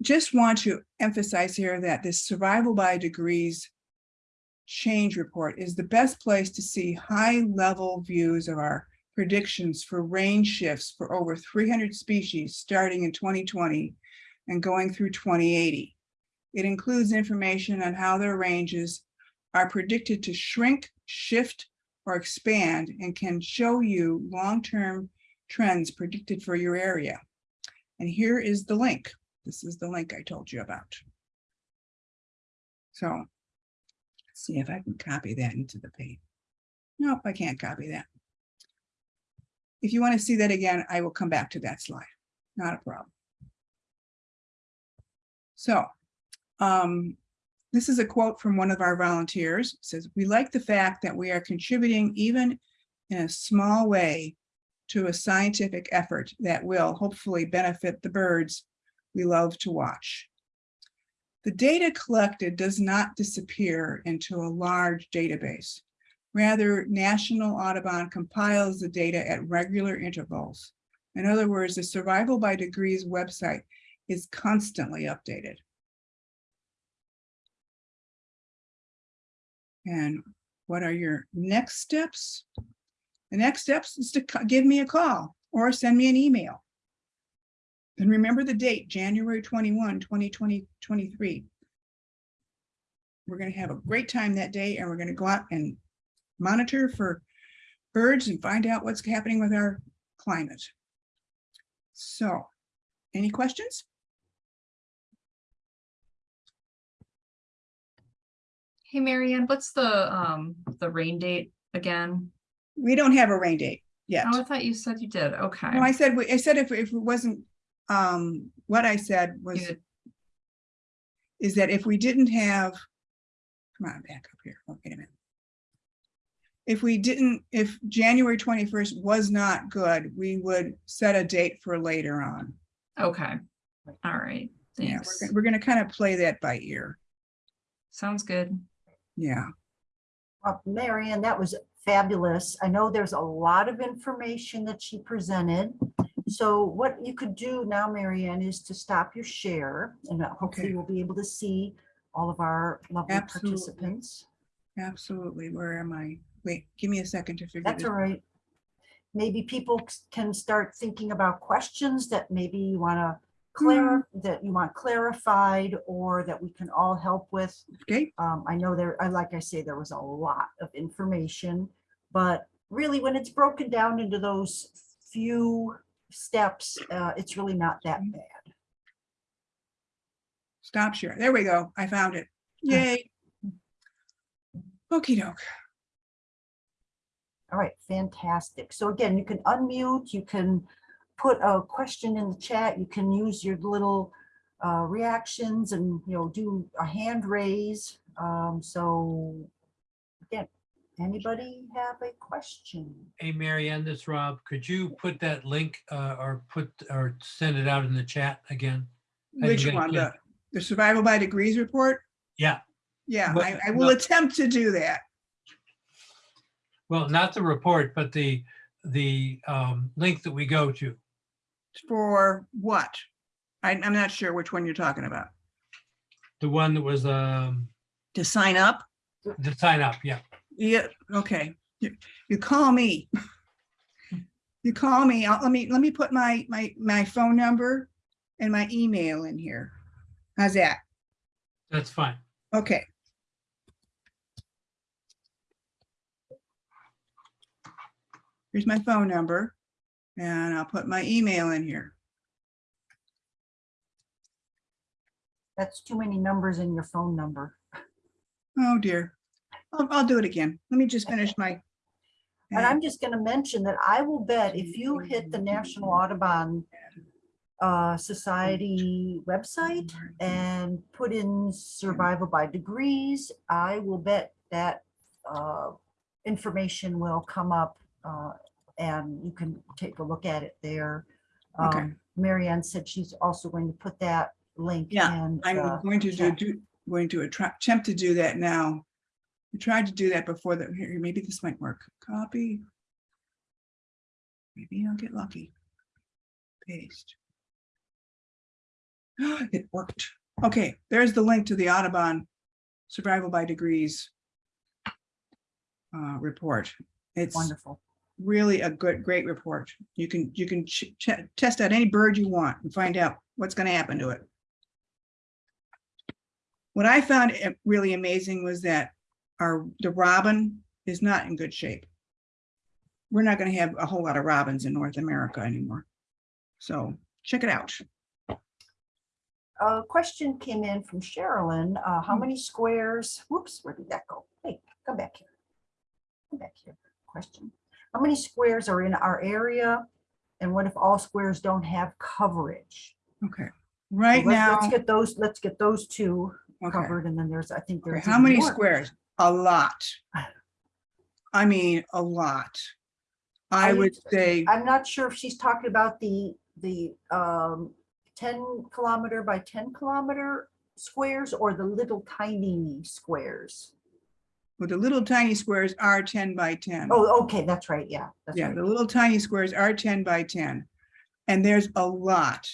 just want to emphasize here that this survival by degrees change report is the best place to see high level views of our predictions for range shifts for over 300 species starting in 2020 and going through 2080. It includes information on how their ranges are predicted to shrink, shift, or expand and can show you long-term trends predicted for your area. And here is the link. This is the link I told you about. So let's see if I can copy that into the page. Nope, I can't copy that. If you want to see that again, I will come back to that slide. Not a problem. So um, this is a quote from one of our volunteers. It says, we like the fact that we are contributing even in a small way to a scientific effort that will hopefully benefit the birds we love to watch. The data collected does not disappear into a large database. Rather, National Audubon compiles the data at regular intervals. In other words, the Survival by Degrees website is constantly updated. And what are your next steps? The next steps is to give me a call or send me an email. And remember the date, January 21, 2020, 23. We're going to have a great time that day and we're going to go out and monitor for birds and find out what's happening with our climate. So, any questions? Hey, Marianne, what's the, um, the rain date again? We don't have a rain date yet. Oh, I thought you said you did. Okay. No, I said, we- I said if, if it wasn't, um, what I said was, You- is that if we didn't have, come on, back up here, Oh, wait a minute. If we didn't, if January twenty-first was not good, we would set a date for later on. Okay. All right. Yeah, we're, gonna- we're gonna kind of play that by ear. Sounds good. Yeah, Well, Marianne, that was fabulous. I know there's a lot of information that she presented. So what you could do now, Marianne, is to stop your share and hopefully Okay. we'll be able to see all of our lovely Absolutely. participants. absolutely. Where am I? Wait, give me a second to figure That's all right. Maybe people can start thinking about questions that maybe you want to clar, that you want clarified or that we can all help with. Okay, Um, I know there, I, like I say, there was a lot of information, but really, when it's broken down into those few steps, uh, it's really not that bad. Stop share. There we go. I found it. Yay. Okey doke. All right, fantastic. So again, you can unmute, you can put a question in the chat, you can use your little uh, reactions and, you know, do a hand raise. Um, So again, anybody have a question? Hey, Mary Ann, this is Rob. Could you put that link uh, or put or send it out in the chat again? I Which one? The, the survival by degrees report? Yeah, Yeah, But- I, I will but- attempt to do that. well, not the report, but the, the um, link that we go to. For what? I, I'm not sure which one you're talking about. The one that was um, To sign up? To sign up, yeah. Yeah, okay. You, you call me. You call me. I'll, let me, let me put my, my, my phone number and my email in here. How's that? That's fine. Okay. Here's my phone number and I'll put my email in here. That's too many numbers in your phone number. Oh dear. I'll, I'll do it again. Let me just finish my. And I'm just gonna mention that I will bet if you hit the National Audubon uh, Society website and put in survival by degrees, I will bet that uh, information will come up uh, and you can take a look at it there. Um, Mary Ann said she's also going to put that link Yeah, in. I'm the going to do, do, going to attempt to do that now. I tried to do that before that, here, maybe this might work. Copy. Maybe I'll get lucky. Paste. It worked. Okay, there's the link to the Audubon Survival by Degrees uh, report. It's Wonderful. Really a good, great report. You can, you can test out any bird you want and find out what's gonna happen to it. What I found uh, really amazing was that our, the robin is not in good shape. We're not gonna have a whole lot of robins in North America anymore. So check it out. A question came in from Sherilyn, uh, how Hmm. many squares, whoops, where did that go? Hey, come back here. Come back here, question. How many squares are in our area? And what if all squares don't have coverage? Okay, So right let's- now, Let's get those, let's get those two okay, covered and then there's, I think okay, there's. how even many more. squares? A lot. I mean, a lot. I I- would say, I'm not sure if she's talking about the, the um, ten kilometer by ten kilometer squares or the little tiny squares. Well, the little tiny squares are ten by ten. Oh, okay, that's right, yeah. that's Yeah, right. the little tiny squares are ten by ten. And there's a lot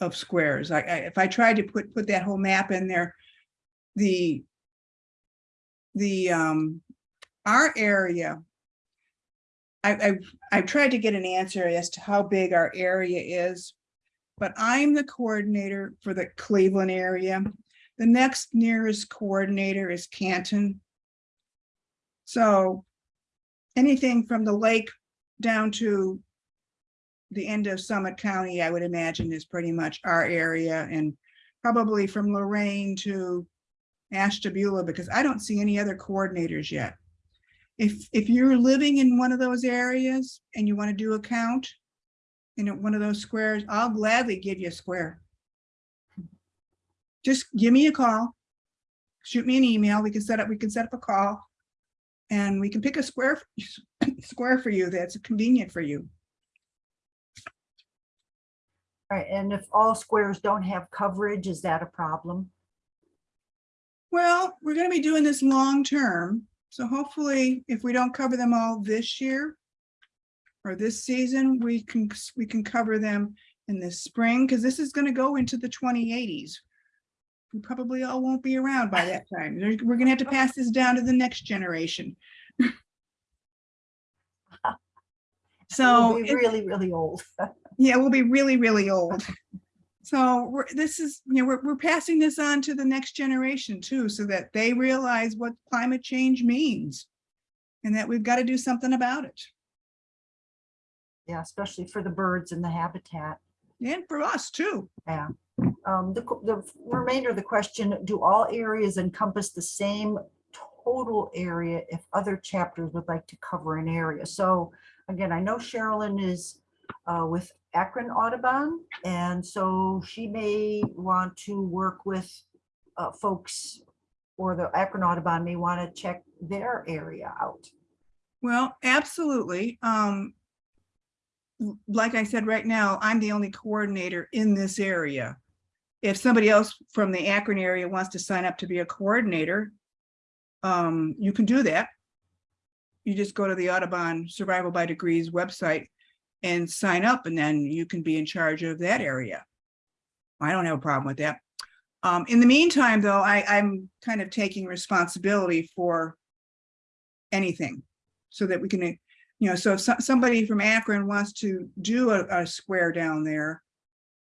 of squares. I, I, if I tried to put, put that whole map in there, the the, um, our area, I, I've, I've tried to get an answer as to how big our area is, but I'm the coordinator for the Cleveland area. The next nearest coordinator is Canton. So anything from the lake down to the end of Summit County, I would imagine is pretty much our area and probably from Lorain to Ashtabula, because I don't see any other coordinators yet. If, if you're living in one of those areas and you want to do a count in one of those squares, I'll gladly give you a square. Just give me a call, shoot me an email, we can set up, we can set up a call. And we can pick a square, square for you that's convenient for you. Right, and if all squares don't have coverage, is that a problem? Well, we're gonna be doing this long term, so hopefully if we don't cover them all this year or this season, we can, we can cover them in the spring, because this is gonna go into the twenty eighties. We probably all won't be around by that time. We're gonna have to pass this down to the next generation. So. We'll be Really, really old. Yeah, we'll be really, really old. So we're, this is, you know, we're, we're passing this on to the next generation too, so that they realize what climate change means. And that we've got to do something about it. Yeah, especially for the birds and the habitat. And for us too. Yeah. Um, the, the remainder of the question, do all areas encompass the same total area if other chapters would like to cover an area? So again, I know Sherilyn is uh, with Akron Audubon, and so she may want to work with uh, folks or the Akron Audubon may want to check their area out. Well, absolutely. Um, like I said, right now, I'm the only coordinator in this area. If somebody else from the Akron area wants to sign up to be a coordinator, um, you can do that. You just go to the Audubon Survival by Degrees website and sign up, and then you can be in charge of that area. I don't have a problem with that. Um, in the meantime, though, I, I'm kind of taking responsibility for anything so that we can, you know, so if so- somebody from Akron wants to do a, a square down there,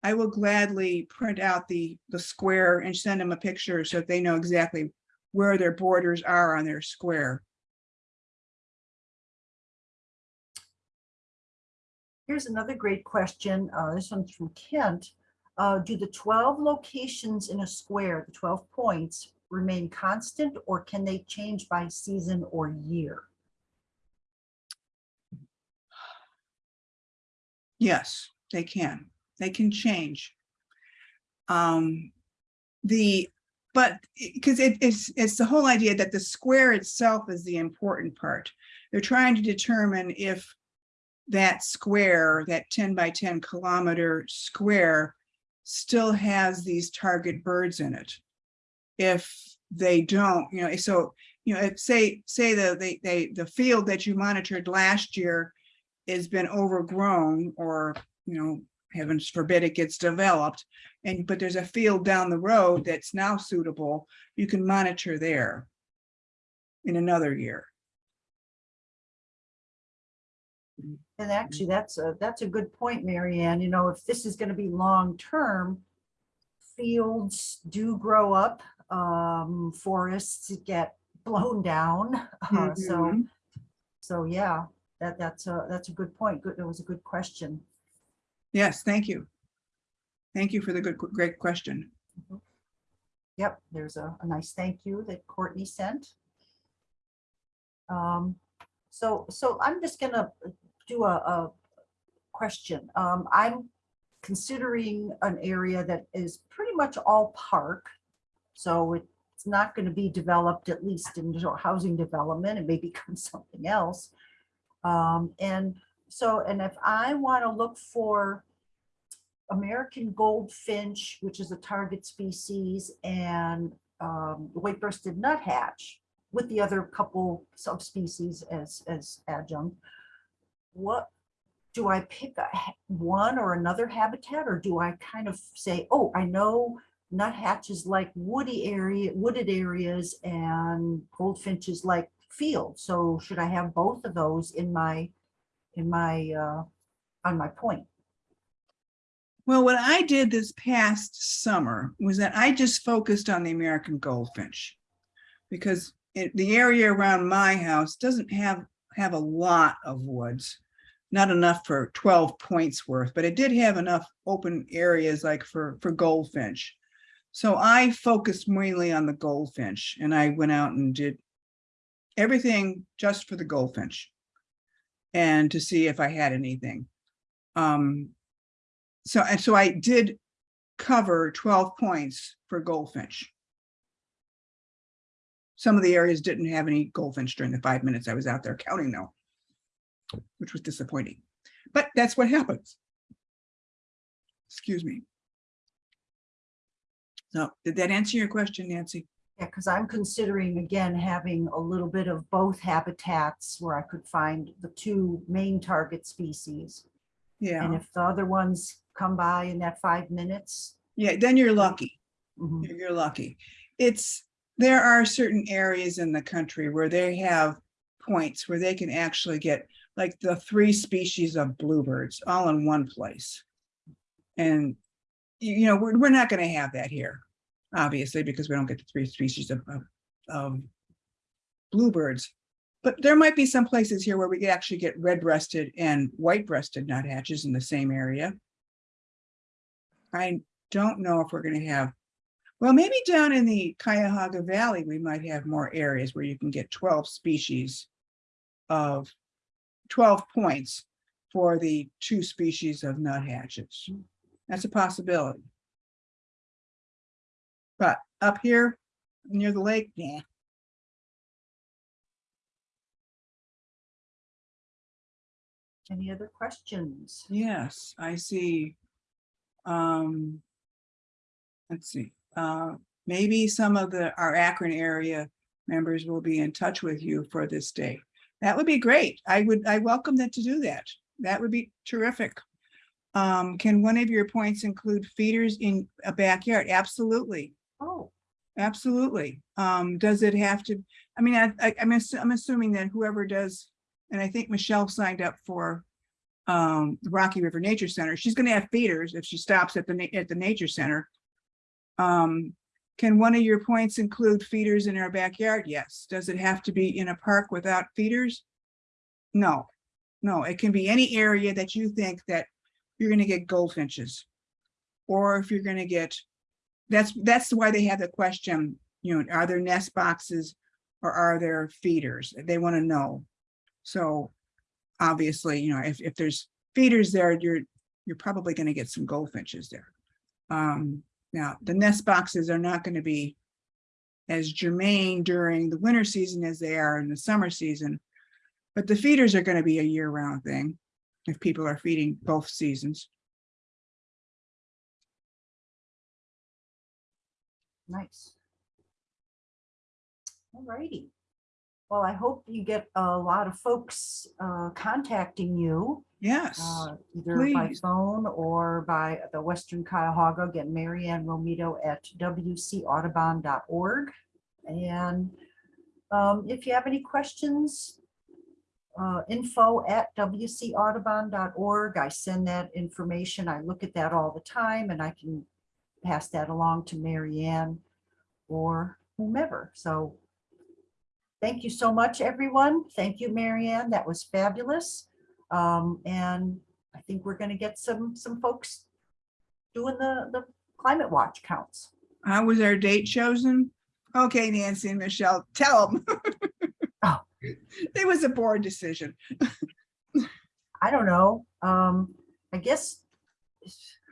I will gladly print out the, the square and send them a picture so that they know exactly where their borders are on their square. Here's another great question. Uh, this one's from Kent. Uh, do the 12 locations in a square, the 12 points, remain constant or can they change by season or year? Yes, they can. They can change. Um, the, but, because it, it's, it's the whole idea that the square itself is the important part. They're trying to determine if that square, that ten by ten kilometer square still has these target birds in it. If they don't, you know, so, you know, if say, say the, they, they, the field that you monitored last year has been overgrown or, you know, heavens forbid it gets developed. And, but there's a field down the road that's now suitable, you can monitor there in another year. And actually, that's a, that's a good point, marianne You know, if this is going to be long-term, fields do grow up, um, forests get blown down. Uh, So, Mhm. so yeah, that, that's a, that's a good point. Good, that was a good question. Yes, thank you. Thank you for the good, great question. Yep, there's a, a nice thank you that Courtney sent. Um, so, so I'm just gonna do a, a question. Um, I'm considering an area that is pretty much all park. So it's not gonna be developed, at least in housing development, it may become something else. Um, and so, and if I wanna look for American goldfinch, which is a target species, and um, white-breasted nuthatch with the other couple subspecies as, as adjunct. What, do I pick one or another habitat, or do I kind of say, oh, I know nuthatches like woody area, wooded areas, and goldfinches like fields, so should I have both of those in my, in my, uh, on my point? Well, what I did this past summer was that I just focused on the American goldfinch. Because it, the area around my house doesn't have, have a lot of woods. Not enough for twelve points worth, but it did have enough open areas like for, for goldfinch. So I focused mainly on the goldfinch and I went out and did everything just for the goldfinch. And to see if I had anything. Um, so, and so I did cover twelve points for goldfinch. Some of the areas didn't have any goldfinch during the five minutes I was out there counting though. Which was disappointing, but that's what happens. Excuse me. So did that answer your question, Nancy? Yeah, because I'm considering again, having a little bit of both habitats where I could find the two main target species. Yeah. And if the other ones come by in that five minutes. yeah, then you're lucky. mhm, You're you're lucky. It's, there are certain areas in the country where they have points where they can actually get like the three species of bluebirds all in one place. And, you know, we're, we're not gonna have that here, obviously, because we don't get the three species of, of, of bluebirds. But there might be some places here where we could actually get red-breasted and white-breasted nuthatches in the same area. I don't know if we're gonna have, well, maybe down in the Cuyahoga Valley, we might have more areas where you can get twelve species of twelve points for the two species of nuthatches. That's a possibility. But up here near the lake, yeah. Any other questions? Yes, I see. Um. Let's see, uh, maybe some of the, our Akron area members will be in touch with you for this day. That would be great. I would, I welcome them to do that. That would be terrific. Um, can one of your points include feeders in a backyard? Absolutely. Oh, Absolutely. Um, does it have to, I mean, I, I, I'm, ass- I'm assuming that whoever does, and I think Michelle signed up for um, the Rocky River Nature Center, she's gonna have feeders if she stops at the, at the nature center. Um, can one of your points include feeders in our backyard? Yes. Does it have to be in a park without feeders? No, no, it can be any area that you think that you're gonna get goldfinches. Or if you're gonna get that's, that's why they have the question, you know, are there nest boxes or are there feeders? They want to know. So obviously, you know, if, if there's feeders there, you're, you're probably going to get some goldfinches there. Um, now, the nest boxes are not going to be as germane during the winter season as they are in the summer season. But the feeders are going to be a year-round thing if people are feeding both seasons. Nice. All righty. Well, I hope you get a lot of folks uh, contacting you, Yes. uh, either by phone or by the Western Cuyahoga, Get Marianne Romito at wcaudubon.org. And um, if you have any questions, uh, info at wcaudubon.org. I send that information. I look at that all the time and I can pass that along to Marianne or whomever. So thank you so much, everyone. Thank you, Marianne. That was fabulous. Um, and I think we're going to get some, some folks doing the, the climate watch counts. How was our date chosen? Okay, Nancy and Michelle, tell them. Oh. It was a board decision. I don't know. Um, I guess,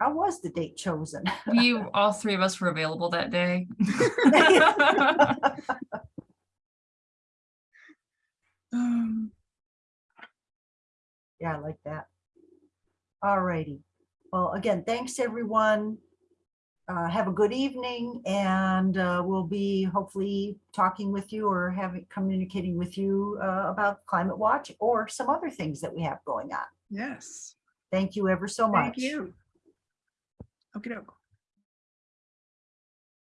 how was the date chosen? We, all three of us were available that day. Um, Yeah, I like that. All righty. Well, again, thanks, everyone. Uh, have a good evening and, uh, we'll be hopefully talking with you or having, communicating with you, uh, about climate watch or some other things that we have going on. Yes, Thank you ever so much. thank you. Okay,